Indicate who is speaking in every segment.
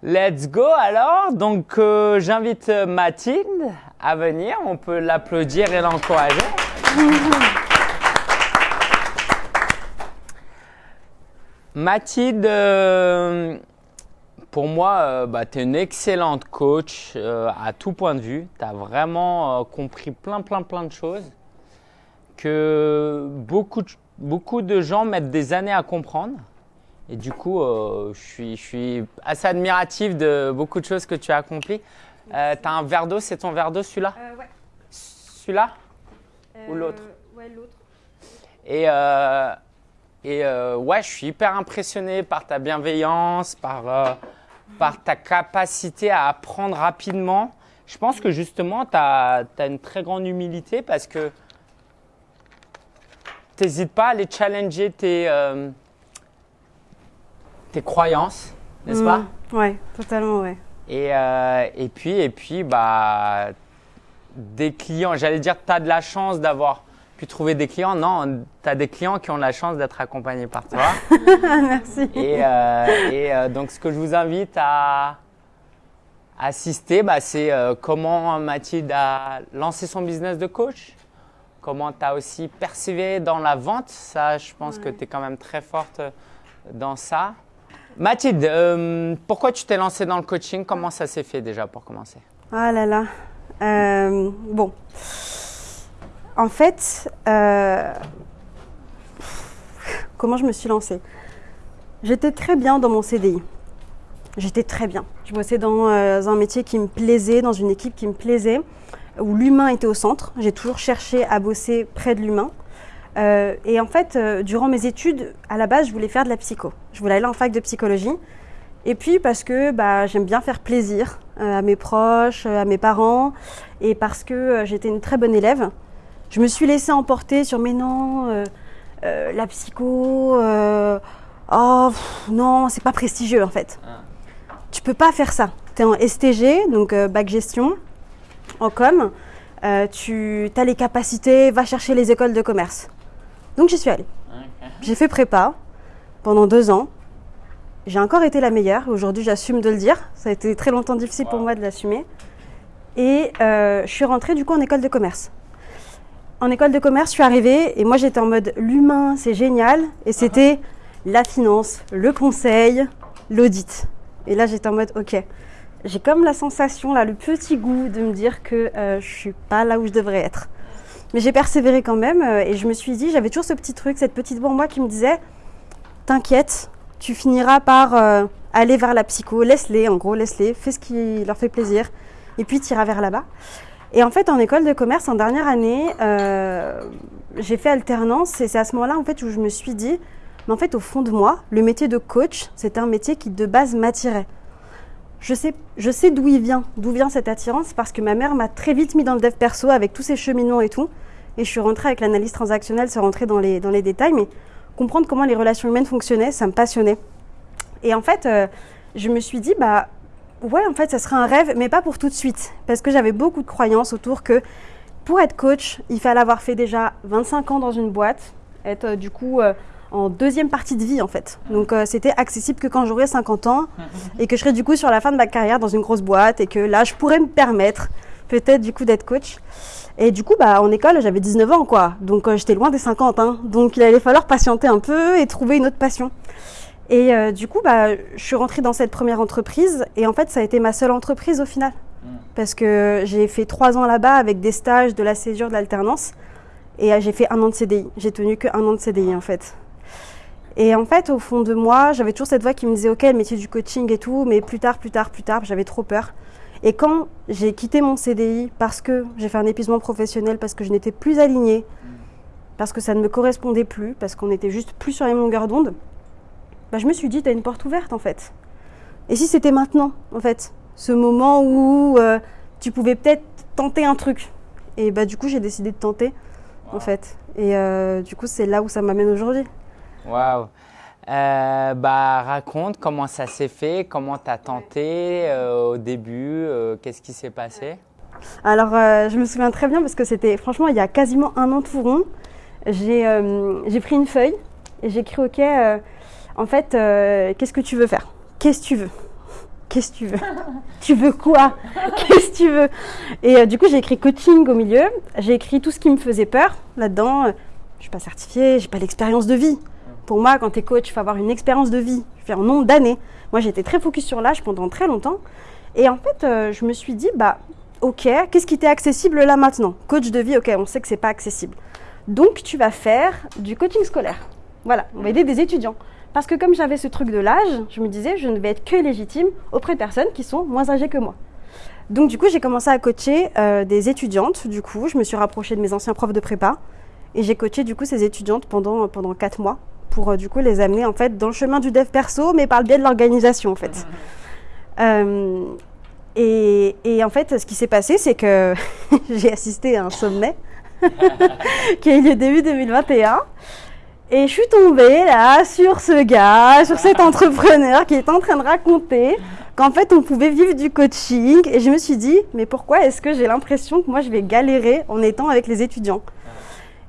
Speaker 1: Let's go alors. Donc euh, j'invite euh, Mathilde à venir. On peut l'applaudir et l'encourager. Mathilde, euh, pour moi, bah, tu es une excellente coach à tout point de vue. Tu as vraiment compris plein, plein, plein de choses que beaucoup beaucoup de gens mettent des années à comprendre. Et du coup, euh, je, suis, je suis assez admiratif de beaucoup de choses que tu as accomplies. Euh, tu as un verre d'eau, c'est ton verre d'eau celui-là
Speaker 2: euh, Ouais.
Speaker 1: Celui-là Ou l'autre
Speaker 2: Ouais, l'autre.
Speaker 1: Et, et ouais, je suis hyper impressionné par ta bienveillance, par, par ta capacité à apprendre rapidement. Je pense que justement, tu as, as, une très grande humilité parce que tu n'hésites pas à aller challenger tes tes croyances, n'est-ce pas
Speaker 2: mmh. Ouais, totalement, ouais.
Speaker 1: Et, euh, et puis, et puis bah, des clients, j'allais dire, tu as de la chance d'avoir pu trouver des clients. Non, tu as des clients qui ont la chance d'être accompagnés par toi.
Speaker 2: Merci.
Speaker 1: Et, euh, et euh, donc, ce que je vous invite à assister, bah, c'est comment Mathilde a lancé son business de coach, comment tu as aussi persévéré dans la vente. Ça, je pense que tu es quand même très forte dans ça. Mathilde, euh, pourquoi tu t'es lancée dans le coaching? Comment ça s'est fait déjà pour commencer?
Speaker 2: Ah là là. Euh, bon. En fait, euh, comment je me suis lancée? J'étais très bien dans mon CDI. J'étais très bien. Je bossais dans un métier qui me plaisait, dans une équipe qui me plaisait, où l'humain était au centre. J'ai toujours cherché à bosser près de l'humain. Euh, et en fait, euh, durant mes études, à la base, je voulais faire de la psycho. Je voulais aller en fac de psychologie. Et puis parce que bah, j'aime bien faire plaisir euh, à mes proches, à mes parents, et parce que j'étais une très bonne élève, je me suis laissée emporter sur mais non, la psycho, oh non, c'est pas prestigieux en fait. Ah. Tu peux pas faire ça. Tu es en STG, donc bac gestion, en com, tu as les capacités, va chercher les écoles de commerce. Donc j'y suis allée. J'ai fait prépa pendant deux ans. J'ai encore été la meilleure. Aujourd'hui, j'assume de le dire. Ça a été très longtemps difficile pour moi de l'assumer. Et euh, je suis rentrée du coup en école de commerce. En école de commerce, je suis arrivée et moi j'étais en mode l'humain, c'est génial. Et c'était la finance, le conseil, l'audit. Et là j'étais en mode ok. J'ai comme la sensation, là, le petit goût de me dire que euh, je suis pas là où je devrais être. Mais j'ai persévéré quand même euh, et je me suis dit, j'avais toujours ce petit truc, cette petite voix en moi qui me disait, t'inquiète, tu finiras par euh, aller vers la psycho, laisse-les, en gros, laisse-les, fais ce qui leur fait plaisir et puis tu iras vers là-bas. Et en fait, en école de commerce, en dernière année, euh, j'ai fait alternance et c'est à ce moment-là en fait où je me suis dit, mais en fait, au fond de moi, le métier de coach, c'était un métier qui de base m'attirait je sais, je sais d'où il vient, d'où vient cette attirance, parce que ma mère m'a très vite mis dans le dev perso avec tous ces cheminements et tout. Et je suis rentrée avec l'analyse transactionnelle, sans rentrer dans les, dans les détails, mais comprendre comment les relations humaines fonctionnaient, ça me passionnait. Et en fait, euh, je me suis dit, bah ouais, en fait, ça serait un rêve, mais pas pour tout de suite, parce que j'avais beaucoup de croyances autour que pour être coach, il fallait avoir fait déjà 25 ans dans une boîte, être euh, du coup euh, en deuxième partie de vie en fait. Donc euh, c'était accessible que quand j'aurais 50 ans et que je serais du coup sur la fin de ma carrière dans une grosse boîte et que là je pourrais me permettre peut-être du coup d'être coach. Et du coup bah en école j'avais 19 ans quoi. Donc euh, j'étais loin des 50 hein. Donc il allait falloir patienter un peu et trouver une autre passion. Et euh, du coup bah je suis rentrée dans cette première entreprise et en fait ça a été ma seule entreprise au final. Parce que j'ai fait trois ans là-bas avec des stages, de la césure, de l'alternance. Et j'ai fait un an de CDI. J'ai tenu que un an de CDI en fait. Et en fait, au fond de moi, j'avais toujours cette voix qui me disait, OK, le métier du coaching et tout, mais plus tard, plus tard, plus tard, j'avais trop peur. Et quand j'ai quitté mon CDI parce que j'ai fait un épuisement professionnel, parce que je n'étais plus alignée, parce que ça ne me correspondait plus, parce qu'on était juste plus sur les longueurs d'onde, bah, je me suis dit, tu as une porte ouverte en fait. Et si c'était maintenant, en fait, ce moment où euh, tu pouvais peut-être tenter un truc Et bah, du coup, j'ai décidé de tenter, en fait. Et euh, du coup, c'est là où ça m'amène aujourd'hui.
Speaker 1: Waouh euh, bah, raconte comment ça s'est fait, comment tu as tenté euh, au début, euh, qu'est-ce qui s'est passé?
Speaker 2: Alors, je me souviens très bien parce que c'était franchement il y a quasiment un an tout rond. J'ai pris une feuille et j'ai écrit OK, en fait, qu'est-ce que tu veux faire? Qu'est-ce que tu veux? Qu'est-ce que tu veux? Tu veux quoi? Qu'est-ce que tu veux? Et euh, du coup, j'ai écrit coaching au milieu. J'ai écrit tout ce qui me faisait peur là-dedans. Je ne suis pas certifiée, j'ai pas l'expérience de vie. Pour moi, quand tu es coach, il faut avoir une expérience de vie. Je fais un nombre d'années. Moi, j'étais très focus sur l'âge pendant très longtemps. Et en fait, euh, je me suis dit, bah, ok, qu'est-ce qui t'est accessible là maintenant? Coach de vie, ok, on sait que c'est pas accessible. Donc, tu vas faire du coaching scolaire. Voilà, on va aider des étudiants. Parce que comme j'avais ce truc de l'âge, je me disais, je ne vais être que légitime auprès de personnes qui sont moins âgées que moi. Donc, du coup, j'ai commencé à coacher euh, des étudiantes. Du coup, je me suis rapprochée de mes anciens profs de prépa. Et j'ai coaché, du coup, ces étudiantes pendant, pendant 4 mois pour, euh, du coup, les amener, en fait, dans le chemin du dev perso, mais par le biais de l'organisation, en fait. Euh, et, et, en fait, ce qui s'est passé, c'est que j'ai assisté à un sommet qui a eu lieu début 2021. Et je suis tombée là sur ce gars, sur cet entrepreneur qui est en train de raconter qu'en fait on pouvait vivre du coaching. Et je me suis dit, mais pourquoi est-ce que j'ai l'impression que moi je vais galérer en étant avec les étudiants?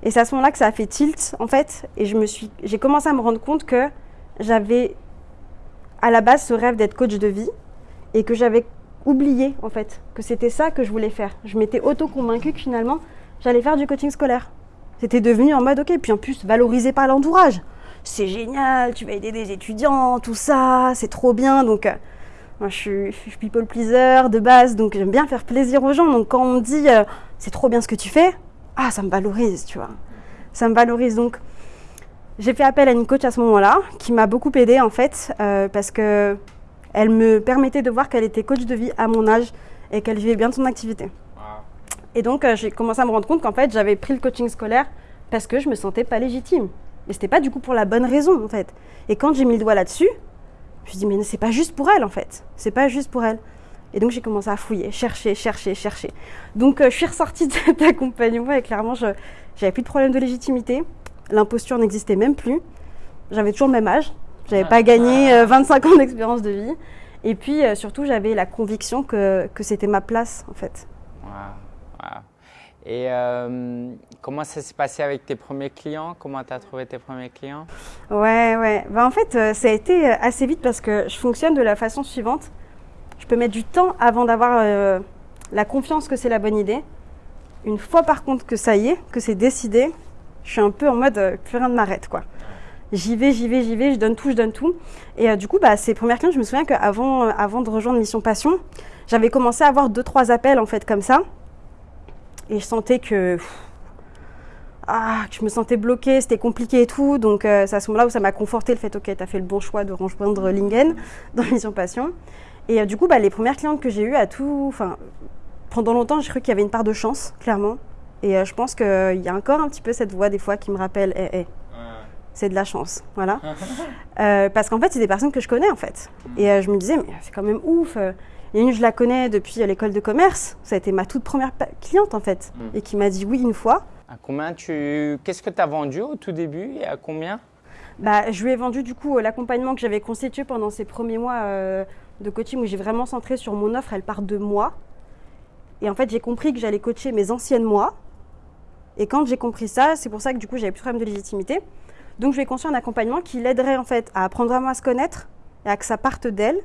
Speaker 2: Et c'est à ce moment-là que ça a fait tilt en fait. Et je me suis, j'ai commencé à me rendre compte que j'avais à la base ce rêve d'être coach de vie et que j'avais oublié en fait que c'était ça que je voulais faire. Je m'étais auto-convaincue que finalement j'allais faire du coaching scolaire. C'était devenu en mode, ok, puis en plus valorisé par l'entourage. C'est génial, tu vas aider des étudiants, tout ça, c'est trop bien. Donc, euh, moi, je suis, je suis, people pleaser de base, donc j'aime bien faire plaisir aux gens. Donc, quand on me dit, euh, c'est trop bien ce que tu fais, ah, ça me valorise, tu vois. Ça me valorise. Donc, j'ai fait appel à une coach à ce moment-là, qui m'a beaucoup aidée, en fait, euh, parce que elle me permettait de voir qu'elle était coach de vie à mon âge et qu'elle vivait bien de son activité. Et donc, euh, j'ai commencé à me rendre compte qu'en fait, j'avais pris le coaching scolaire parce que je me sentais pas légitime. Mais c'était pas du coup pour la bonne raison, en fait. Et quand j'ai mis le doigt là-dessus, je me suis dit, mais c'est pas juste pour elle, en fait. C'est pas juste pour elle. Et donc, j'ai commencé à fouiller, chercher, chercher, chercher. Donc, euh, je suis ressortie de cet accompagnement et clairement, je j'avais plus de problème de légitimité. L'imposture n'existait même plus. J'avais toujours le même âge. J'avais pas gagné euh, 25 ans d'expérience de vie. Et puis, euh, surtout, j'avais la conviction que, que c'était ma place, en fait.
Speaker 1: Wow. Wow. Et euh, comment ça s'est passé avec tes premiers clients? Comment tu as trouvé tes premiers clients?
Speaker 2: Ouais, ouais. Ben, en fait, ça a été assez vite parce que je fonctionne de la façon suivante. Peux mettre du temps avant d'avoir euh, la confiance que c'est la bonne idée. Une fois par contre que ça y est, que c'est décidé, je suis un peu en mode euh, plus rien ne m'arrête quoi. J'y vais, j'y vais, j'y vais, je donne tout, je donne tout. Et euh, du coup, bah, ces premières clientes, je me souviens qu'avant euh, avant de rejoindre Mission Passion, j'avais commencé à avoir deux, trois appels en fait comme ça. Et je sentais que, ah, que je me sentais bloquée, c'était compliqué et tout. Donc euh, c'est à ce moment-là où ça m'a conforté le fait, ok, tu as fait le bon choix de rejoindre Lingen dans Mission Passion. Et euh, du coup, bah, les premières clientes que j'ai eues à tout, enfin, pendant longtemps, j'ai cru qu'il y avait une part de chance, clairement. Et euh, je pense qu'il y a encore un petit peu cette voix des fois qui me rappelle, hé, hé, c'est de la chance, voilà. Euh, parce qu'en fait, c'est des personnes que je connais en fait. Et euh, je me disais, mais c'est quand même ouf. euh, Il y en a une, je la connais depuis euh, l'école de commerce. Ça a été ma toute première cliente en fait.
Speaker 1: Mm.
Speaker 2: Et qui m'a dit oui une fois.
Speaker 1: À combien tu Qu'est-ce que tu as vendu au tout début et à combien?
Speaker 2: Bah, je lui ai vendu du coup euh, l'accompagnement que j'avais constitué pendant ces premiers mois euh, de coaching où j'ai vraiment centré sur mon offre. Elle part de moi. Et en fait, j'ai compris que j'allais coacher mes anciennes moi. Et quand j'ai compris ça, c'est pour ça que du coup, j'avais plus de problème de légitimité. Donc, je lui ai construit un accompagnement qui l'aiderait en fait à apprendre vraiment à se connaître et à que ça parte d'elle.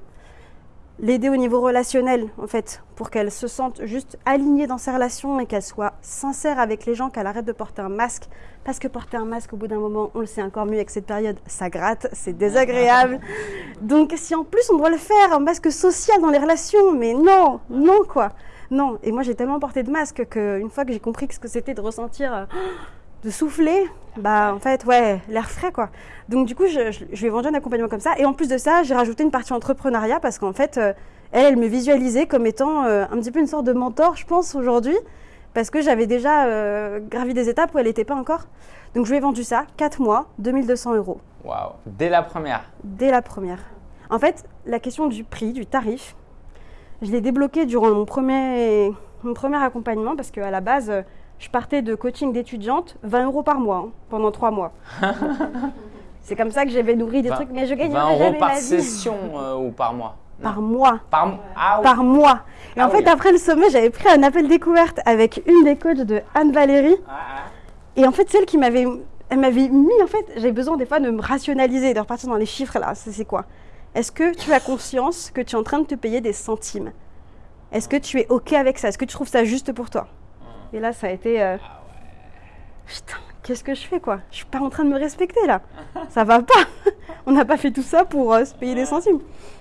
Speaker 2: L'aider au niveau relationnel, en fait, pour qu'elle se sente juste alignée dans ses relations et qu'elle soit sincère avec les gens, qu'elle arrête de porter un masque. Parce que porter un masque, au bout d'un moment, on le sait encore mieux avec cette période, ça gratte, c'est désagréable. Donc, si en plus on doit le faire, un masque social dans les relations, mais non, non quoi. Non, et moi j'ai tellement porté de masque qu'une fois que j'ai compris ce que c'était de ressentir, euh, de souffler, bah en fait, ouais, l'air frais quoi. Donc du coup, je, je, je lui ai vendu un accompagnement comme ça. Et en plus de ça, j'ai rajouté une partie entrepreneuriat parce qu'en fait, euh, elle, elle me visualisait comme étant euh, un petit peu une sorte de mentor, je pense, aujourd'hui. Parce que j'avais déjà euh, gravi des étapes où elle n'était pas encore. Donc je lui ai vendu ça, 4 mois, 2200 euros,
Speaker 1: Waouh Dès la première
Speaker 2: dès la première. En fait, la question du prix, du tarif, je l'ai débloqué durant mon premier, mon premier accompagnement parce qu'à la base, euh, je partais de coaching d'étudiante, 20 euros par mois, hein, pendant 3 mois. C'est comme ça que j'avais nourri des trucs, mais je
Speaker 1: 20
Speaker 2: gagnerai
Speaker 1: euros
Speaker 2: jamais
Speaker 1: par
Speaker 2: ma vie.
Speaker 1: session euh, ou par mois
Speaker 2: Par mois.
Speaker 1: Par mois Ah oui.
Speaker 2: Par mois. Et
Speaker 1: Ah
Speaker 2: en fait,
Speaker 1: oui.
Speaker 2: après le sommet, j'avais pris un appel découverte avec une des coachs de Anne-Valérie.
Speaker 1: Ah, ah.
Speaker 2: Et en fait, celle qui m'avait, elle m'avait mis, en fait, j'avais besoin des fois de me rationaliser, de repartir dans les chiffres là, c'est quoi? Est-ce que tu as conscience que tu es en train de te payer des centimes? Est-ce que tu es OK avec ça? Est-ce que tu trouves ça juste pour toi? Et là, ça a été. euh, Putain, qu'est-ce que je fais quoi? Je suis pas en train de me respecter là. Ça va pas. On n'a pas fait tout ça pour euh, se payer des centimes.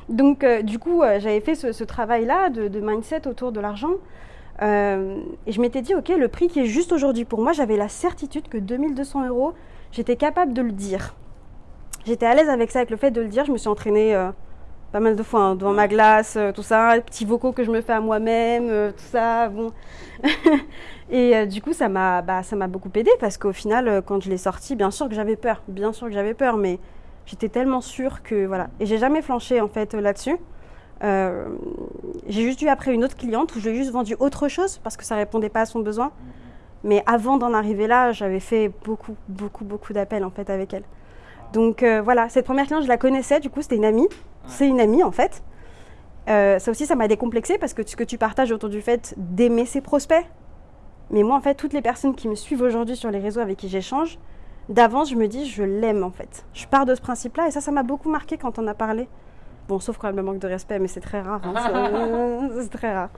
Speaker 2: Donc, euh, du coup, j'avais fait ce, ce travail-là de, de mindset autour de l'argent. Et je m'étais dit, OK, le prix qui est juste aujourd'hui pour moi, j'avais la certitude que 2200 euros, j'étais capable de le dire. J'étais à l'aise avec ça, avec le fait de le dire. Je me suis entraînée pas mal de fois hein, devant ma glace, euh, tout ça, petits vocaux que je me fais à moi-même, euh, tout ça. Bon. et euh, du coup, ça m'a bah, beaucoup aidé parce qu'au final, quand je l'ai sorti, bien sûr que j'avais peur, bien sûr que j'avais peur, mais j'étais tellement sûre que voilà. Et j'ai jamais flanché en fait là-dessus. J'ai juste eu après une autre cliente où je lui ai juste vendu autre chose parce que ça répondait pas à son besoin. Mais avant d'en arriver là, j'avais fait beaucoup, beaucoup, beaucoup d'appels en fait avec elle. Donc voilà, cette première cliente, je la connaissais, du coup c'était une amie. C'est une amie en fait. Euh, ça aussi, ça m'a décomplexée parce que ce que tu partages autour du fait d'aimer ses prospects. Mais moi en fait, toutes les personnes qui me suivent aujourd'hui sur les réseaux avec qui j'échange, d'avance, je me dis je l'aime en fait. Je pars de ce principe-là et ça, ça m'a beaucoup marqué quand on a parlé. Bon, sauf quand elle me manque de respect, mais c'est très rare. hein, c'est- c'est très rare.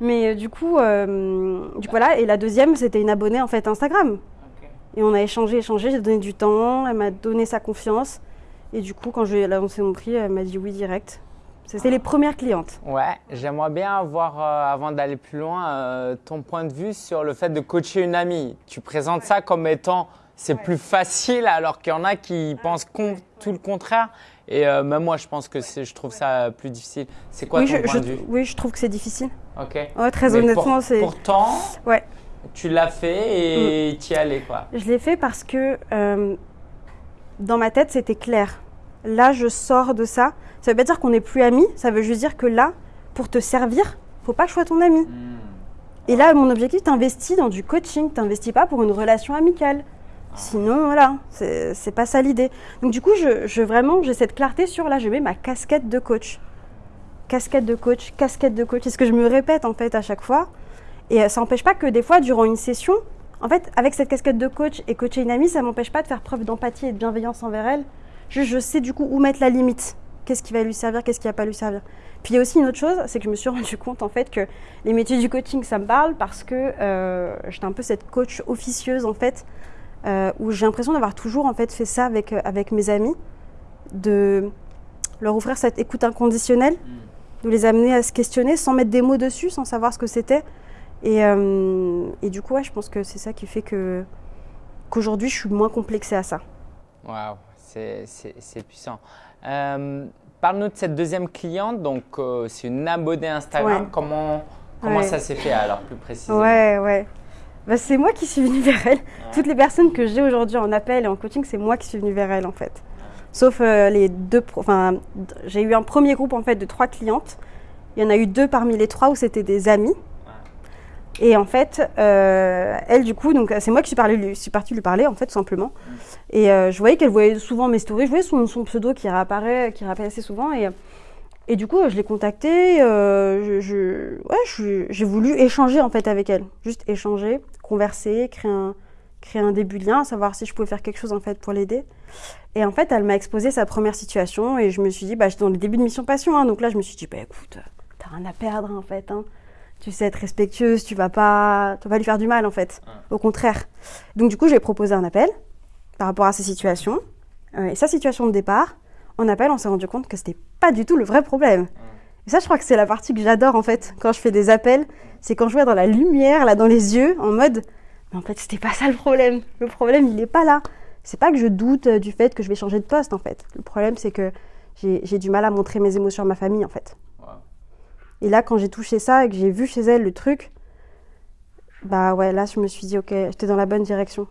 Speaker 2: Mais euh, du coup, euh, du coup, voilà. Et la deuxième, c'était une abonnée en fait Instagram. Et on a échangé, échangé. J'ai donné du temps. Elle m'a donné sa confiance. Et du coup, quand je lui ai annoncé mon prix, elle m'a dit oui direct. C'était les premières clientes.
Speaker 1: Ouais, j'aimerais bien avoir, euh, avant d'aller plus loin, euh, ton point de vue sur le fait de coacher une amie. Tu présentes ça comme étant c'est
Speaker 2: Ouais.
Speaker 1: plus facile, alors qu'il y en a qui pensent tout le contraire. Et euh, même moi, je pense que je trouve ça plus difficile. C'est quoi
Speaker 2: oui,
Speaker 1: ton
Speaker 2: je,
Speaker 1: point
Speaker 2: je-
Speaker 1: de vue?
Speaker 2: oui, je trouve que c'est difficile.
Speaker 1: Ok.
Speaker 2: Ouais, très
Speaker 1: Mais
Speaker 2: honnêtement,
Speaker 1: pour-
Speaker 2: c'est.
Speaker 1: Pourtant,
Speaker 2: Ouais.
Speaker 1: tu l'as fait et tu y allais quoi.
Speaker 2: Je l'ai fait parce que euh, dans ma tête, c'était clair. Là, je sors de ça. Ça veut pas dire qu'on n'est plus amis. Ça veut juste dire que là, pour te servir, faut pas que je sois ton ami. Et là, mon objectif, t'investis dans du coaching. T'investis pas pour une relation amicale. Sinon, voilà, c'est pas ça l'idée. Donc du coup, je, je vraiment, j'ai cette clarté sur là, je mets ma casquette de coach. Casquette de coach, casquette de coach. C'est ce que je me répète en fait à chaque fois. Et euh, ça n'empêche pas que des fois, durant une session, en fait, avec cette casquette de coach et coacher une amie, ça m'empêche pas de faire preuve d'empathie et de bienveillance envers elle. Juste, je sais du coup où mettre la limite. Qu'est-ce qui va lui servir, qu'est-ce qui va pas lui servir. Puis il y a aussi une autre chose, c'est que je me suis rendu compte en fait que les métiers du coaching, ça me parle parce que euh, j'étais un peu cette coach officieuse en fait, euh, où j'ai l'impression d'avoir toujours en fait fait ça avec, euh, avec mes amis, de leur offrir cette écoute inconditionnelle, de les amener à se questionner sans mettre des mots dessus, sans savoir ce que c'était. Et, euh, et du coup, ouais, je pense que c'est ça qui fait que qu'aujourd'hui, je suis moins complexée à ça.
Speaker 1: Waouh, c'est puissant. Euh, Parle-nous de cette deuxième cliente. Donc, euh, c'est une abonnée Instagram.
Speaker 2: Ouais.
Speaker 1: Comment, comment
Speaker 2: Ouais.
Speaker 1: ça s'est fait alors plus précisément?
Speaker 2: Ouais, ouais. Bah, c'est moi qui suis venue vers elle. Toutes les personnes que j'ai aujourd'hui en appel et en coaching, c'est moi qui suis venue vers elle en fait. Sauf euh, les deux. Enfin, j'ai eu un premier groupe en fait de trois clientes. Il y en a eu deux parmi les trois où c'était des amis. Et en fait, euh, elle du coup, donc c'est moi qui suis, partie lui parler en fait simplement. Et euh, je voyais qu'elle voyait souvent mes stories, je voyais son, pseudo qui réapparaît, qui réapparaît assez souvent. Et, et du coup, je l'ai contactée. euh, j'ai voulu échanger en fait avec elle, juste échanger, converser, créer un, créer un début de lien, savoir si je pouvais faire quelque chose en fait pour l'aider. Et en fait, elle m'a exposé sa première situation et je me suis dit, bah, j'étais dans le début de Mission Passion, hein, donc là, je me suis dit, bah écoute, t'as rien à perdre en fait. hein. Tu sais être respectueuse, tu vas pas, tu vas pas lui faire du mal en fait. Au contraire. Donc du coup, j'ai proposé un appel par rapport à sa situation euh, et sa situation de départ. En appel, on s'est rendu compte que c'était pas du tout le vrai problème. Et ça, je crois que c'est la partie que j'adore en fait quand je fais des appels, c'est quand je vois dans la lumière, là dans les yeux, en mode, mais en fait, c'était pas ça le problème. Le problème, il est pas là. C'est pas que je doute euh, du fait que je vais changer de poste en fait. Le problème, c'est que j'ai du mal à montrer mes émotions à ma famille en fait. Et là, quand j'ai touché ça et que j'ai vu chez elle le truc, bah ouais, là, je me suis dit, ok, j'étais dans la bonne direction.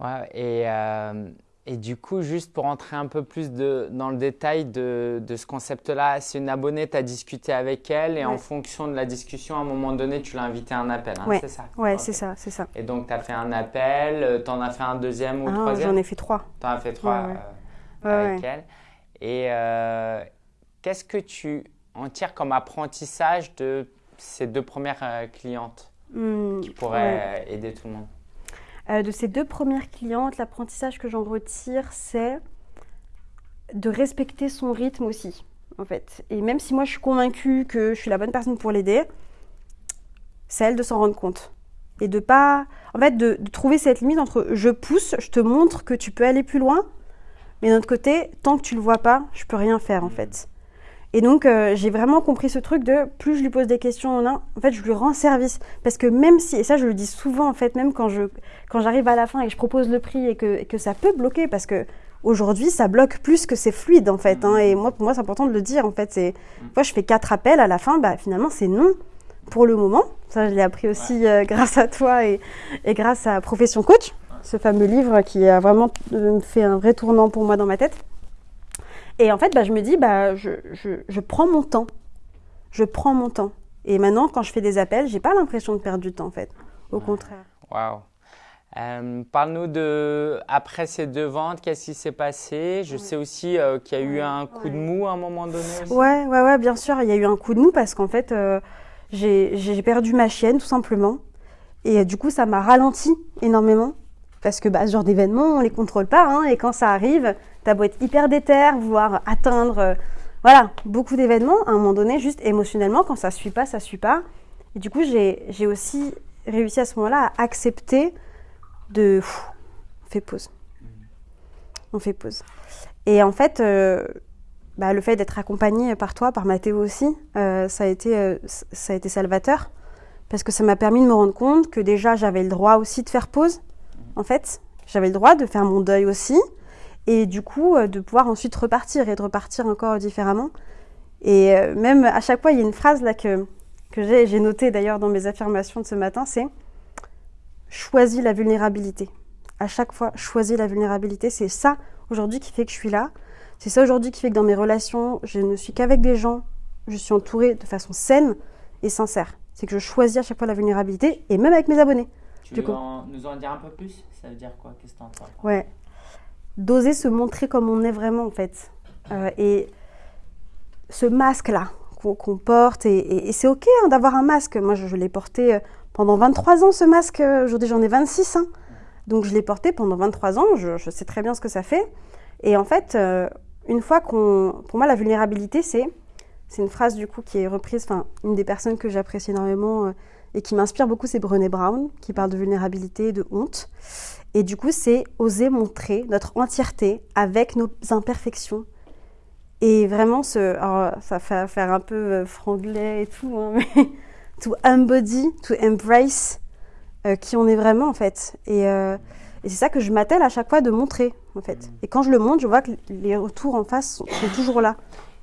Speaker 1: Ouais, et, euh, et du coup, juste pour entrer un peu plus de, dans le détail de, de ce concept-là, c'est une abonnée, tu as discuté avec elle et en fonction de la discussion, à un moment donné, tu l'as invité à un appel, hein,
Speaker 2: Ouais.
Speaker 1: c'est ça
Speaker 2: Ouais, c'est ça, c'est ça.
Speaker 1: Et donc, tu as fait un appel, tu en as fait un deuxième ou
Speaker 2: Ah,
Speaker 1: troisième
Speaker 2: J'en ai fait trois.
Speaker 1: Tu en as fait trois
Speaker 2: Ouais,
Speaker 1: euh, avec elle. Et euh, qu'est-ce que tu en tires comme apprentissage de ces deux premières euh, clientes
Speaker 2: Hmm,
Speaker 1: qui pourraient euh, aider tout le monde
Speaker 2: Euh, de ces deux premières clientes, l'apprentissage que j'en retire, c'est de respecter son rythme aussi, en fait. Et même si moi je suis convaincue que je suis la bonne personne pour l'aider, c'est elle de s'en rendre compte. Et de pas. En fait, de, de trouver cette limite entre je pousse, je te montre que tu peux aller plus loin, mais d'un autre côté, tant que tu le vois pas, je peux rien faire, en fait. Et donc, euh, j'ai vraiment compris ce truc de plus je lui pose des questions en un, en fait, je lui rends service. Parce que même si, et ça, je le dis souvent, en fait, même quand je, quand j'arrive à la fin et que je propose le prix et que, et que ça peut bloquer, parce que aujourd'hui, ça bloque plus que c'est fluide, en fait. Hein, et moi, pour moi, c'est important de le dire, en fait. C'est, moi, je fais quatre appels à la fin, bah, finalement, c'est non pour le moment. Ça, je l'ai appris aussi euh, grâce à toi et, et grâce à Profession Coach, ce fameux livre qui a vraiment euh, fait un vrai tournant pour moi dans ma tête. Et en fait, bah, je me dis, bah, je, je, je prends mon temps. Je prends mon temps. Et maintenant, quand je fais des appels, j'ai pas l'impression de perdre du temps, en fait. Au contraire.
Speaker 1: Waouh. Euh, Parle-nous de après ces deux ventes, qu'est-ce qui s'est passé? Je sais aussi euh, qu'il y a eu un coup de mou à un moment donné. Aussi.
Speaker 2: Ouais, ouais, ouais, bien sûr, il y a eu un coup de mou parce qu'en fait, euh, j'ai perdu ma chienne, tout simplement. Et euh, du coup, ça m'a ralenti énormément. Parce que bah, ce genre d'événements, on les contrôle pas. Hein, et quand ça arrive, t'as beau être hyper déter, vouloir atteindre, euh, voilà, beaucoup d'événements, à un moment donné, juste émotionnellement, quand ça suit pas, ça suit pas. Et du coup, j'ai aussi réussi à ce moment-là à accepter de... pff, on fait pause. On fait pause. Et en fait, euh, bah, le fait d'être accompagnée par toi, par Mathéo aussi, euh, ça, a été, euh, ça a été salvateur. Parce que ça m'a permis de me rendre compte que déjà, j'avais le droit aussi de faire pause. En fait, j'avais le droit de faire mon deuil aussi. Et du coup, euh, de pouvoir ensuite repartir et de repartir encore différemment. Et euh, même à chaque fois, il y a une phrase là que, que j'ai notée d'ailleurs dans mes affirmations de ce matin, c'est choisis la vulnérabilité. À chaque fois, choisis la vulnérabilité. C'est ça aujourd'hui qui fait que je suis là. C'est ça aujourd'hui qui fait que dans mes relations, je ne suis qu'avec des gens, je suis entourée de façon saine et sincère. C'est que je choisis à chaque fois la vulnérabilité et même avec mes abonnés.
Speaker 1: Tu
Speaker 2: du
Speaker 1: veux
Speaker 2: coup.
Speaker 1: en- nous en dire un peu plus? Ça veut dire quoi? Qu'est-ce que t'entends
Speaker 2: Ouais. D'oser se montrer comme on est vraiment, en fait. Euh, et ce masque-là qu'on porte, et, c'est OK hein, d'avoir un masque. Moi, je, l'ai porté euh, pendant 23 ans, ce masque. Aujourd'hui, j'en ai 26. hein. Donc, je l'ai porté pendant 23 ans. Je, sais très bien ce que ça fait. Et en fait, euh, une fois qu'on. Pour moi, la vulnérabilité, c'est. C'est une phrase, du coup, qui est reprise. Enfin, une des personnes que j'apprécie énormément et qui m'inspire beaucoup, c'est Brené Brown, qui parle de vulnérabilité et de honte. Et du coup, c'est oser montrer notre entièreté avec nos imperfections. Et vraiment, ce, alors, ça fait faire un peu euh, franglais et tout, hein, mais to embody, to embrace euh, qui on est vraiment en fait. Et, euh, et c'est ça que je m'attelle à chaque fois de montrer en fait. Et quand je le montre, je vois que les retours en face sont, sont toujours là.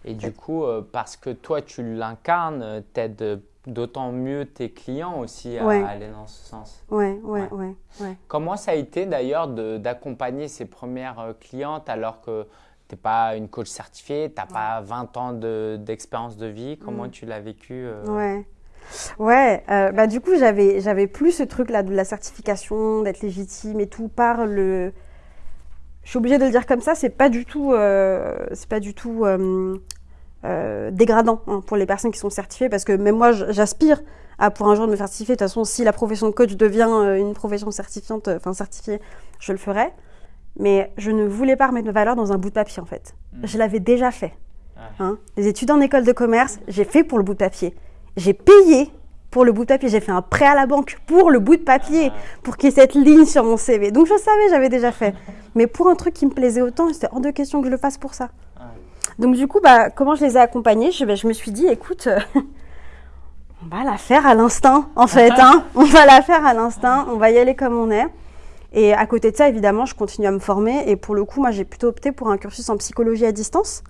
Speaker 1: Et du coup, euh, parce que toi, tu l'incarnes, t'aides d'autant mieux tes clients aussi à
Speaker 2: Ouais.
Speaker 1: aller dans ce sens.
Speaker 2: Ouais, ouais,
Speaker 1: Ouais. Comment ça a été d'ailleurs d'accompagner ces premières euh, clientes alors que tu n'es pas une coach certifiée, tu n'as pas 20 ans de- d'expérience de, vie? Comment
Speaker 2: Mm.
Speaker 1: tu l'as vécu euh,
Speaker 2: Ouais. Ouais, euh, bah du coup j'avais j'avais plus ce truc là de la certification, d'être légitime et tout par le. Je suis obligée de le dire comme ça, c'est pas du tout, euh, c'est pas du tout euh, euh, dégradant hein, pour les personnes qui sont certifiées parce que même moi j'aspire à pour un jour de me certifier. De toute façon, si la profession de coach devient euh, une profession certifiante, enfin certifiée, je le ferai. Mais je ne voulais pas remettre ma valeur dans un bout de papier en fait.
Speaker 1: Mm.
Speaker 2: Je l'avais déjà fait.
Speaker 1: Ouais.
Speaker 2: Hein. Les études en école de commerce, j'ai fait pour le bout de papier. J'ai payé pour le bout de papier. J'ai fait un prêt à la banque pour le bout de papier, pour qu'il y ait cette ligne sur mon CV. Donc je savais, j'avais déjà fait. Mais pour un truc qui me plaisait autant, c'était hors de question que je le fasse pour ça. Donc du coup, bah, comment je les ai accompagnés? Je, ben, je me suis dit, écoute, euh, on va la faire à l'instinct, en fait. Hein. On va la faire à l'instinct, on va y aller comme on est. Et à côté de ça, évidemment, je continue à me former. Et pour le coup, moi, j'ai plutôt opté pour un cursus en psychologie à distance.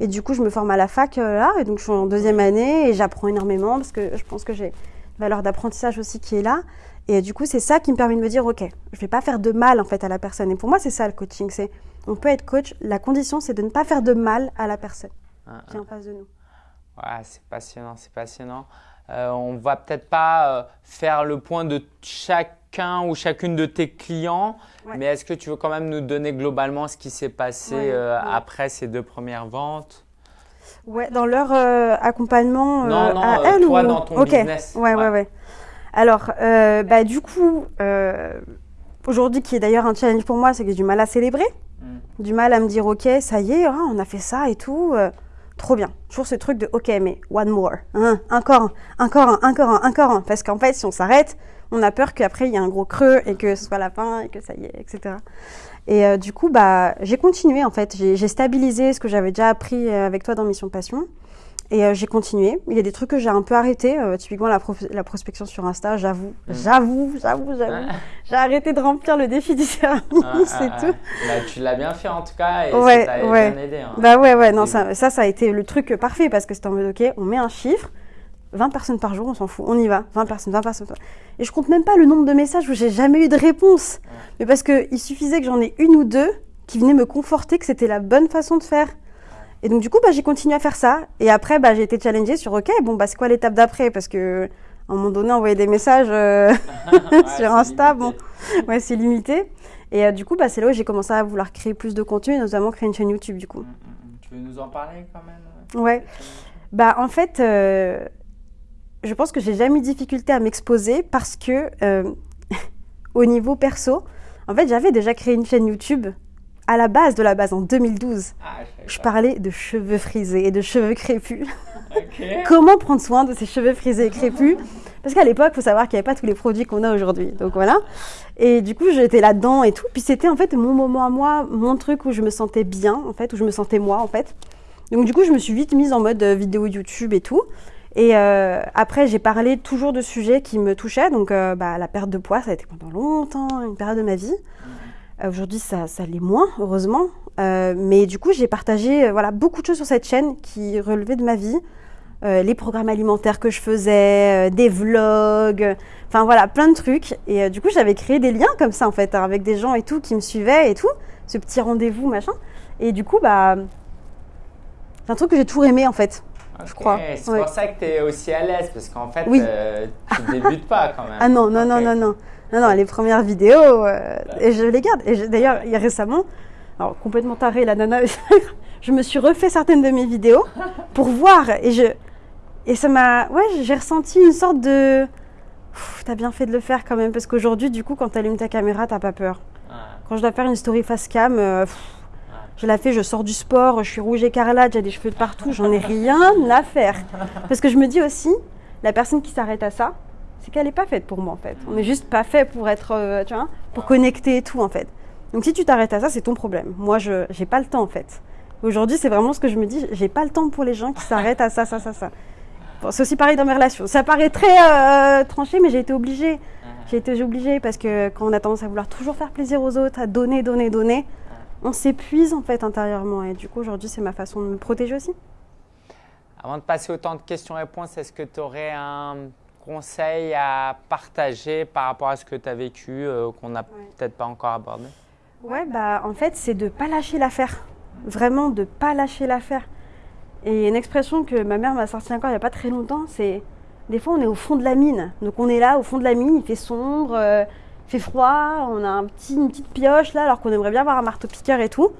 Speaker 2: Et du coup, je me forme à la fac euh, là. Et donc, je suis en deuxième année et j'apprends énormément parce que je pense que j'ai une valeur d'apprentissage aussi qui est là. Et du coup, c'est ça qui me permet de me dire, OK, je vais pas faire de mal en fait à la personne. Et pour moi, c'est ça le coaching. C'est, on peut être coach. La condition, c'est de ne pas faire de mal à la personne
Speaker 1: Ah,
Speaker 2: qui est en face de nous.
Speaker 1: Ouais, c'est passionnant, c'est passionnant. Euh, on va peut-être pas euh, faire le point de chacun ou chacune de tes clients,
Speaker 2: Ouais.
Speaker 1: mais est-ce que tu veux quand même nous donner globalement ce qui s'est passé
Speaker 2: Ouais,
Speaker 1: euh, après ces deux premières ventes?
Speaker 2: Ouais, dans leur euh, accompagnement
Speaker 1: Non, non,
Speaker 2: à elles
Speaker 1: toi
Speaker 2: ou...
Speaker 1: dans ton
Speaker 2: Ok.
Speaker 1: business.
Speaker 2: Ouais, ouais,
Speaker 1: Ouais.
Speaker 2: Alors, bah, du coup, aujourd'hui, qui est d'ailleurs un challenge pour moi, c'est que j'ai du mal à célébrer. Du mal à me dire, ok, ça y est, hein, on a fait ça et tout. euh, trop bien. Toujours ce truc de, ok, mais one more. hein, encore un, encore un, encore un, encore un. Parce qu'en fait, si on s'arrête, on a peur qu'après, il y ait un gros creux et que ce soit la fin et que ça y est, etc. Et euh, du coup, bah, j'ai continué en fait. J'ai j'ai stabilisé ce que j'avais déjà appris euh, avec toi dans Mission Passion. Et euh, j'ai continué. Il y a des trucs que j'ai un peu arrêté. euh, typiquement, la, prospection sur Insta, j'avoue, j'avoue, j'avoue, j'avoue. J'ai arrêté de remplir le défi du service
Speaker 1: Ah,
Speaker 2: et
Speaker 1: ah,
Speaker 2: tout.
Speaker 1: ah. Bah, tu l'as bien fait en tout cas et
Speaker 2: Ouais,
Speaker 1: ça t'a
Speaker 2: ouais.
Speaker 1: bien aidé. hein.
Speaker 2: Bah ouais, ouais, non, ça, ça, ça a été le truc parfait parce que c'était en mode, ok, on met un chiffre, 20 personnes par jour, on s'en fout, on y va, 20 personnes, 20 personnes. Et je compte même pas le nombre de messages où j'ai jamais eu de réponse. Mais parce qu'il suffisait que j'en ai une ou deux qui venaient me conforter que c'était la bonne façon de faire. Et donc, du coup, bah, j'ai continué à faire ça. Et après, bah, j'ai été challengée sur, ok, bon, bah, c'est quoi l'étape d'après? Parce que, à un moment donné, envoyer des messages euh,
Speaker 1: Ouais,
Speaker 2: sur Insta,
Speaker 1: limité.
Speaker 2: bon, ouais, c'est limité. Et euh, du coup, bah, c'est là où j'ai commencé à vouloir créer plus de contenu, et notamment créer une chaîne YouTube, du coup.
Speaker 1: Mm, mm, mm. Tu veux nous en parler quand même?
Speaker 2: Ouais. Bah, en fait, euh, je pense que j'ai jamais eu de difficulté à m'exposer parce que, au niveau perso, en fait, j'avais déjà créé une chaîne YouTube à la base de la base en 2012.
Speaker 1: Ah, je
Speaker 2: Je parlais de cheveux frisés et de cheveux crépus. Comment prendre soin de ces cheveux frisés et crépus? Parce qu'à l'époque, il faut savoir qu'il n'y avait pas tous les produits qu'on a aujourd'hui. Donc voilà. Et du coup, j'étais là-dedans et tout. Puis c'était en fait mon moment à moi, mon truc où je me sentais bien, en fait, où je me sentais moi, en fait. Donc du coup, je me suis vite mise en mode euh, vidéo YouTube et tout. Et euh, après, j'ai parlé toujours de sujets qui me touchaient. Donc euh, bah, la perte de poids, ça a été pendant longtemps une période de ma vie. Aujourd'hui, ça, ça l'est moins, heureusement. Euh, mais du coup, j'ai partagé euh, voilà, beaucoup de choses sur cette chaîne qui relevaient de ma vie. Euh, les programmes alimentaires que je faisais, euh, des vlogs, euh, enfin voilà, plein de trucs. Et euh, du coup, j'avais créé des liens comme ça, en fait, hein, avec des gens et tout qui me suivaient et tout. Ce petit rendez-vous, machin. Et du coup, bah, c'est un truc que j'ai toujours aimé, en fait. Je crois.
Speaker 1: C'est
Speaker 2: Ouais.
Speaker 1: pour ça que tu es aussi à l'aise, parce qu'en fait,
Speaker 2: Oui.
Speaker 1: euh, tu débutes pas quand même.
Speaker 2: Ah non, non, non, non, non. Non, non, les premières vidéos, euh, et je les garde. Et d'ailleurs, il y a récemment, alors complètement taré la nana, je me suis refait certaines de mes vidéos pour voir. Et je, et ça m'a, ouais, j'ai ressenti une sorte de, t'as bien fait de le faire quand même, parce qu'aujourd'hui, du coup, quand t'allumes ta caméra, t'as pas peur.
Speaker 1: Ah,
Speaker 2: Quand je dois faire une story face cam, euh, pff, je la fais, je sors du sport, je suis rouge écarlate, j'ai des cheveux de partout, j'en ai rien à faire. Parce que je me dis aussi, la personne qui s'arrête à ça, c'est qu'elle n'est pas faite pour moi en fait. On n'est juste pas fait pour être, euh, tu vois, pour connecter et tout en fait. Donc si tu t'arrêtes à ça, c'est ton problème. Moi, je j'ai pas le temps en fait. Aujourd'hui, c'est vraiment ce que je me dis, j'ai pas le temps pour les gens qui s'arrêtent à ça, ça, ça, ça. C'est aussi pareil dans mes relations. Ça paraît très euh, tranché, mais j'ai été obligée. J'ai été obligée parce que quand on a tendance à vouloir toujours faire plaisir aux autres, à donner, donner, donner, on s'épuise en fait intérieurement. Et du coup, aujourd'hui, c'est ma façon de me protéger aussi.
Speaker 1: Avant de passer au temps de questions-réponses, est-ce que tu aurais un conseil à partager par rapport à ce que tu as vécu, euh, qu'on n'a peut-être pas encore abordé?
Speaker 2: Ouais, bah en fait, c'est de pas lâcher l'affaire. Vraiment de pas lâcher l'affaire. Et une expression que ma mère m'a sortie encore il y a pas très longtemps, c'est des fois on est au fond de la mine. Donc on est là au fond de la mine, il fait sombre, euh, fait froid, on a un petit, une petite pioche là alors qu'on aimerait bien avoir un marteau piqueur et tout.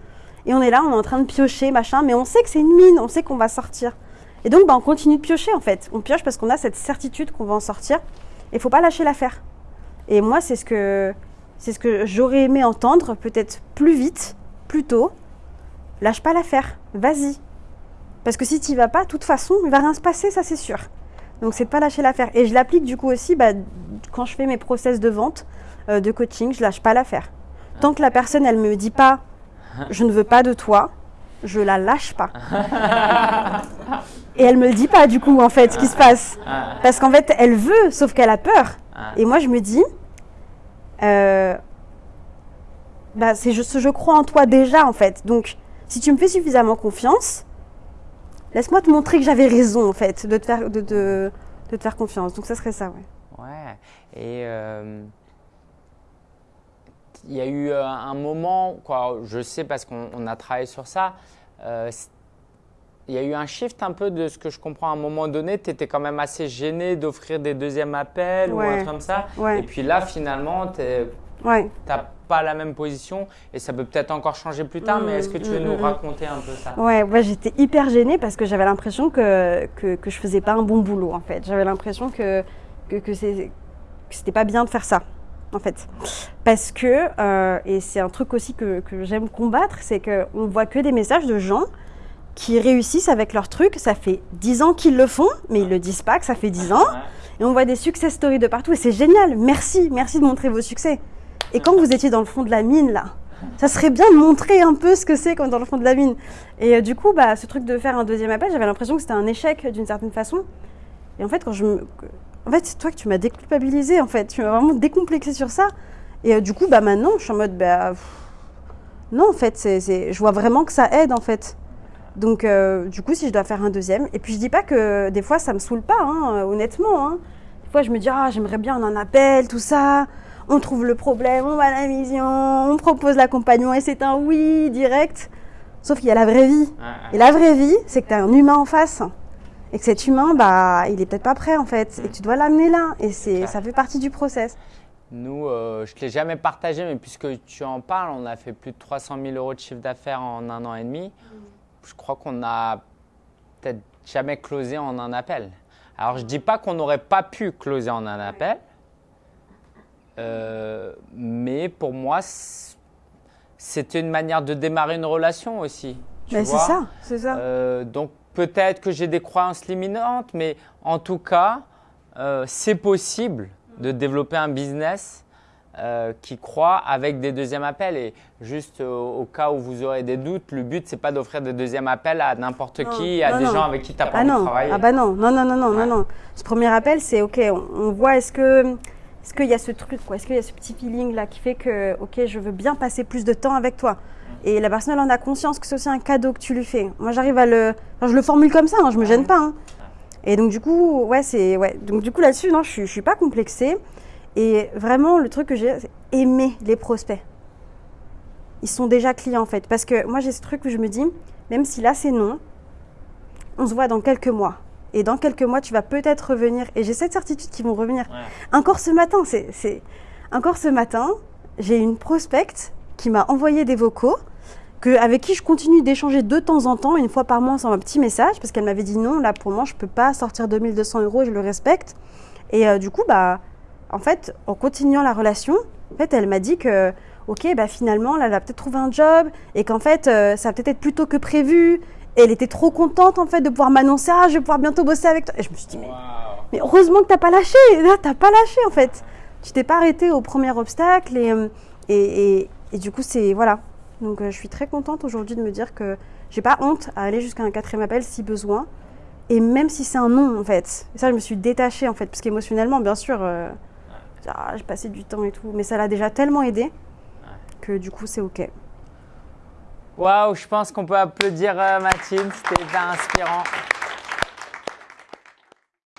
Speaker 2: Et on est là, on est en train de piocher, machin, mais on sait que c'est une mine, on sait qu'on va sortir. Et donc bah, on continue de piocher en fait. On pioche parce qu'on a cette certitude qu'on va en sortir. Et faut pas lâcher l'affaire. Et moi, c'est ce que c'est ce que j'aurais aimé entendre, peut-être plus vite, plus tôt. Lâche pas l'affaire, vas-y. Parce que si tu vas pas, de toute façon, il va rien se passer, ça c'est sûr. Donc c'est de pas lâcher l'affaire. Et je l'applique du coup aussi bah, quand je fais mes process de vente, euh, de coaching, je lâche pas l'affaire. Tant que la personne, elle me dit pas, je ne veux pas de toi, je la lâche pas. Et elle me le dit pas du coup en fait ce qui se passe. Parce qu'en fait, elle veut, sauf qu'elle a peur.
Speaker 1: ah,
Speaker 2: Et moi, je me dis, euh, bah, c'est juste, je crois en toi déjà, en fait. Donc, si tu me fais suffisamment confiance, laisse-moi te montrer que j'avais raison, en fait, de te faire, de, de- de te faire confiance. Donc, ça serait ça, ouais.
Speaker 1: Ouais. Et euh, il y a eu euh, un moment, quoi, je sais parce qu'on on a travaillé sur ça, euh, il y a eu un shift un peu de ce que je comprends à un moment donné. Tu étais quand même assez gêné d'offrir des deuxièmes appels ou un truc comme ça.
Speaker 2: Ouais.
Speaker 1: Et puis là, finalement, tu
Speaker 2: Ouais.
Speaker 1: n'as pas la même position et ça peut peut-être encore changer plus tard. mais est-ce que tu veux
Speaker 2: Mm,
Speaker 1: nous
Speaker 2: mm, mm.
Speaker 1: raconter un peu ça?
Speaker 2: Ouais, j'étais hyper gênée parce que j'avais l'impression que, que, que je faisais pas un bon boulot, en fait. J'avais l'impression que, que, que c'était pas bien de faire ça. En fait. Parce que, euh, et c'est un truc aussi que, que j'aime combattre, c'est qu'on voit que des messages de gens qui réussissent avec leur truc. Ça fait 10 ans qu'ils le font, mais ils le disent pas que ça fait 10 ans. Et on voit des success stories de partout et c'est génial. Merci, merci de montrer vos succès. Et quand vous étiez dans le fond de la mine, là, ça serait bien de montrer un peu ce que c'est quand dans le fond de la mine. Et euh, du coup, bah, ce truc de faire un deuxième appel, j'avais l'impression que c'était un échec d'une certaine façon. Et en fait, quand je me... En fait, c'est toi que tu m'as déculpabilisé, en fait. Tu m'as vraiment décomplexé sur ça. Et euh, du coup, bah, maintenant, je suis en mode, bah, pff, non, en fait, c'est, je vois vraiment que ça aide, en fait. Donc, euh, du coup, si je dois faire un deuxième, et puis je dis pas que des fois ça me saoule pas, hein, euh, honnêtement. hein. Des fois, je me dis, ah, j'aimerais bien un appel, tout ça. On trouve le problème, on va à la mission, on propose l'accompagnement et c'est un oui direct. Sauf qu'il y a la vraie vie. Et la vraie vie, c'est que tu as un humain en face. Et que cet humain, bah, il est peut-être pas prêt en fait. Et que tu dois l'amener là. Et c'est, ça fait partie du process.
Speaker 1: Nous, euh, je ne te l'ai jamais partagé, mais puisque tu en parles, on a fait plus de 300 000 euros de chiffre d'affaires en un an et demi. Je crois qu'on n'a peut-être jamais closé en un appel. Alors, je ne dis pas qu'on n'aurait pas pu closer en un appel, euh, mais pour moi, c'était une manière de démarrer une relation aussi.
Speaker 2: Mais c'est ça, c'est ça.
Speaker 1: Euh, donc peut-être que j'ai des croyances limitantes, mais en tout cas, euh, c'est possible de développer un business euh, qui croit avec des deuxièmes appels. Et juste euh, au cas où vous aurez des doutes, le but c'est pas d'offrir des deuxièmes appels à n'importe qui, à
Speaker 2: non,
Speaker 1: des
Speaker 2: non.
Speaker 1: gens avec qui tu n'as pas
Speaker 2: Ah
Speaker 1: envie de travailler.
Speaker 2: ah bah non, non, non, non, non,
Speaker 1: Ouais.
Speaker 2: non, non. Ce premier appel, c'est ok, on, on voit est-ce que est-ce qu'il y a ce truc, quoi, est-ce qu'il y a ce petit feeling là qui fait que ok, je veux bien passer plus de temps avec toi? Et la personne elle en a conscience que c'est aussi un cadeau que tu lui fais. Moi j'arrive à le, enfin, je le formule comme ça, hein, je me gêne pas. hein. Et donc du coup, ouais, c'est ouais, donc du coup là-dessus, non, je suis, je suis pas complexée. Et vraiment, le truc que j'ai, c'est aimer les prospects. Ils sont déjà clients en fait, parce que moi j'ai ce truc où je me dis, même si là c'est non, on se voit dans quelques mois. Et dans quelques mois, tu vas peut-être revenir. Et j'ai cette certitude qu'ils vont revenir.
Speaker 1: Ouais.
Speaker 2: Encore ce matin, c'est- encore ce matin, j'ai une prospecte qui m'a envoyé des vocaux, que, avec qui je continue d'échanger de temps en temps, une fois par mois, sans un petit message, parce qu'elle m'avait dit non, là pour moi, je peux pas sortir 2200 euros, je le respecte. Et euh, du coup, bah, en fait, en continuant la relation, en fait, elle m'a dit que, ok, bah finalement, là, elle va peut-être trouver un job, et qu'en fait, euh, ça va peut-être être plus tôt que prévu. Et elle était trop contente en fait de pouvoir m'annoncer, ah, je vais pouvoir bientôt bosser avec toi. Et je me suis dit, mais mais heureusement que t'as pas lâché. Là, t'as pas lâché en fait. Tu t'es pas arrêté au premier obstacle et, euh, et, et, et du coup, c'est voilà. Donc, euh, je suis très contente aujourd'hui de me dire que j'ai pas honte à aller jusqu'à un quatrième appel si besoin. Et même si c'est un non en fait. Et ça, je me suis détachée en fait, parce qu'émotionnellement, bien sûr, euh, ah, j'ai passé du temps et tout, mais ça l'a déjà tellement aidé que du coup, c'est ok.
Speaker 1: Waouh, je pense qu'on peut applaudir euh, Mathilde, c'était inspirant.